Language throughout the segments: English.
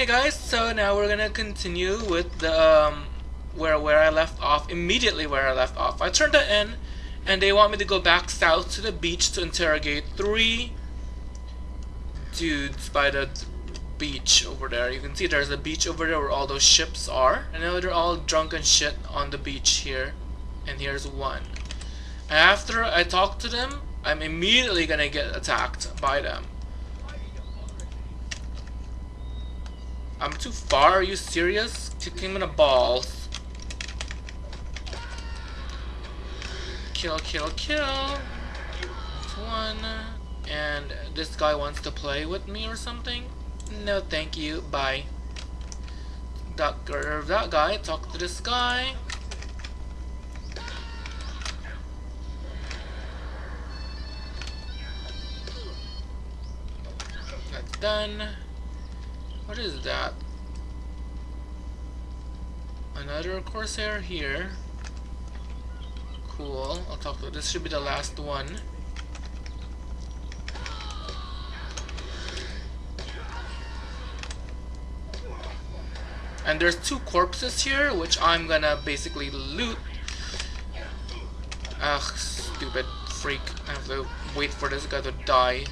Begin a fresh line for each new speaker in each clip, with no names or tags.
Okay guys, so now we're gonna continue with the um, where where I left off, immediately where I left off. I turned it in and they want me to go back south to the beach to interrogate three dudes by the beach over there. You can see there's a beach over there where all those ships are. I know they're all drunk and shit on the beach here. And here's one. After I talk to them, I'm immediately gonna get attacked by them. I'm too far, are you serious? Kick him in the balls. Kill, kill, kill. That's one. And this guy wants to play with me or something? No, thank you. Bye. That, that guy, talk to this guy. That's done. What is that? Another Corsair here. Cool. I'll talk to this should be the last one. And there's two corpses here, which I'm gonna basically loot. Ugh, stupid freak. I have to wait for this guy to die.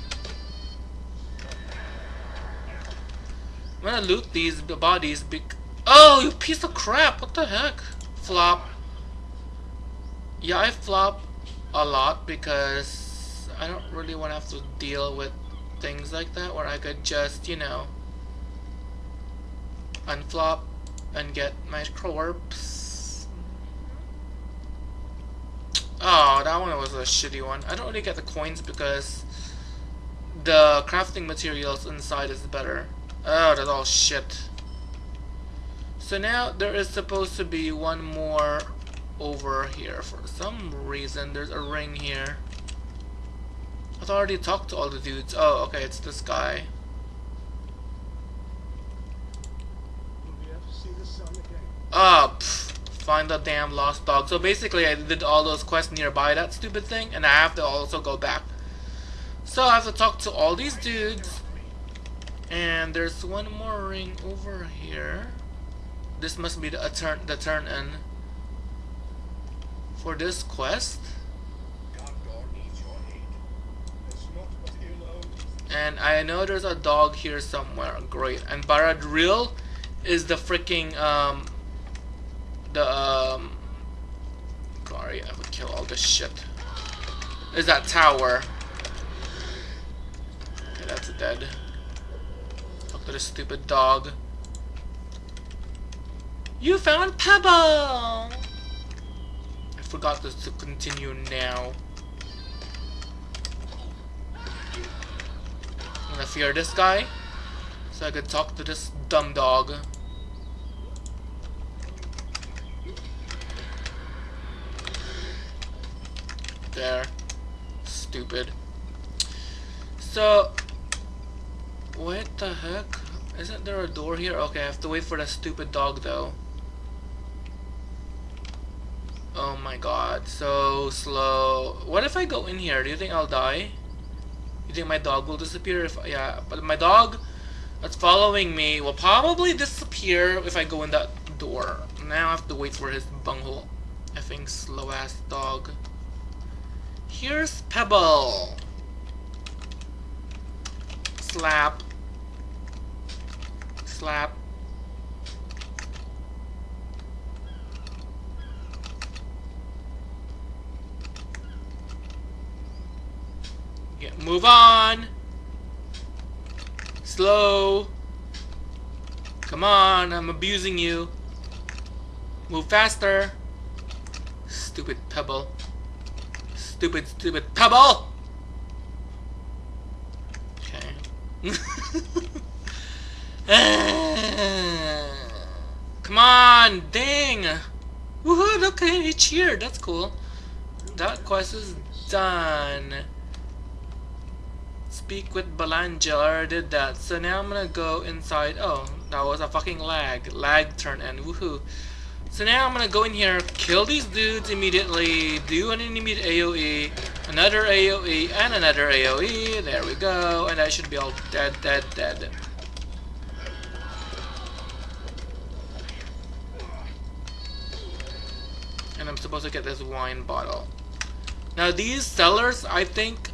I'm gonna loot these bodies big Oh, you piece of crap! What the heck? Flop. Yeah, I flop a lot because I don't really want to have to deal with things like that where I could just, you know, unflop and get my corpse. Oh, that one was a shitty one. I don't really get the coins because the crafting materials inside is better. Oh, that's all shit. So now there is supposed to be one more over here. For some reason, there's a ring here. I've already talked to all the dudes. Oh, okay, it's this guy. Ah, find the damn lost dog. So basically, I did all those quests nearby that stupid thing, and I have to also go back. So I have to talk to all these dudes. And there's one more ring over here. This must be the turn the turn in for this quest. And I know there's a dog here somewhere. Great. And Barad-dûr is the freaking um the um sorry, I would kill all this shit. Is that tower. Okay, that's dead. Talk to this stupid dog. You found Pebble! I forgot this to continue now. I'm gonna fear this guy so I could talk to this dumb dog. There. Stupid. So, what the heck? Isn't there a door here? Okay, I have to wait for that stupid dog though. Oh my god, so slow. What if I go in here? Do you think I'll die? You think my dog will disappear if yeah, but my dog that's following me will probably disappear if I go in that door. Now I have to wait for his bunghole. I think slow ass dog. Here's Pebble. Slap. Slap. Yeah, move on. Slow. Come on, I'm abusing you. Move faster. Stupid pebble. Stupid, stupid pebble! Okay. Come on, dang! Woohoo, okay, he cheered, that's cool. That quest is done speak with Belangeal. I already did that. So now I'm gonna go inside. Oh, that was a fucking lag. Lag turn in. Woohoo. So now I'm gonna go in here, kill these dudes immediately, do an immediate AoE, another AoE, and another AoE. There we go. And I should be all dead, dead, dead. Supposed to get this wine bottle. Now these cellars, I think,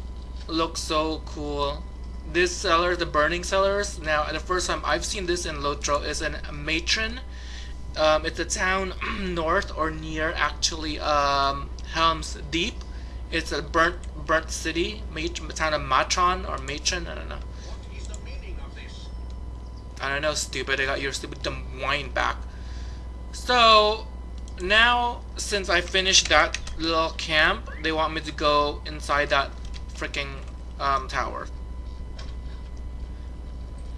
look so cool. This cellar, the burning cellars. Now, the first time I've seen this in Lotro is in Matron. Um, it's a town north or near, actually, um, Helm's Deep. It's a burnt burnt city, town of Matron or Matron. I don't know.
What is the meaning of this?
I don't know, stupid. I got your stupid dumb wine back. So now, since I finished that little camp, they want me to go inside that freaking um, tower.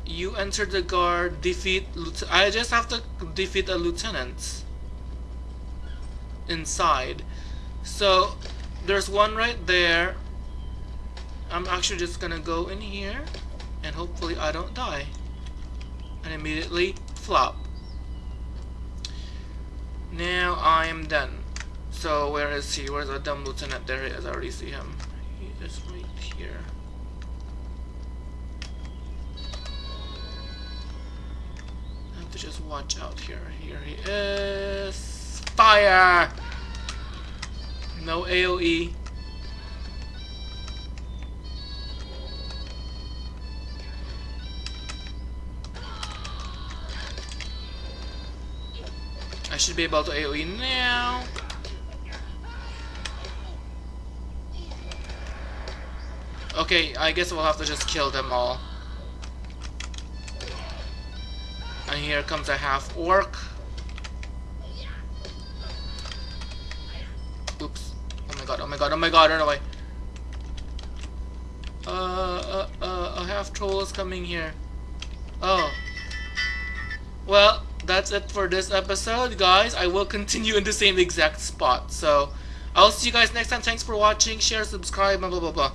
You enter the guard, defeat. I just have to defeat a lieutenant inside. So there's one right there. I'm actually just gonna go in here and hopefully I don't die. And immediately flop. Now I'm done. So where is he? Where's the dumb lieutenant? There he is. I already see him. He is right here. I have to just watch out here. Here he is. Fire! No AoE. I should be able to AoE now. Okay, I guess we'll have to just kill them all. And here comes a half orc. Oops. Oh my god, oh my god, oh my god, run away. Uh, uh, uh, a half troll is coming here. Oh. Well, that's it for this episode, guys. I will continue in the same exact spot. So, I'll see you guys next time. Thanks for watching. Share, subscribe, blah, blah, blah, blah.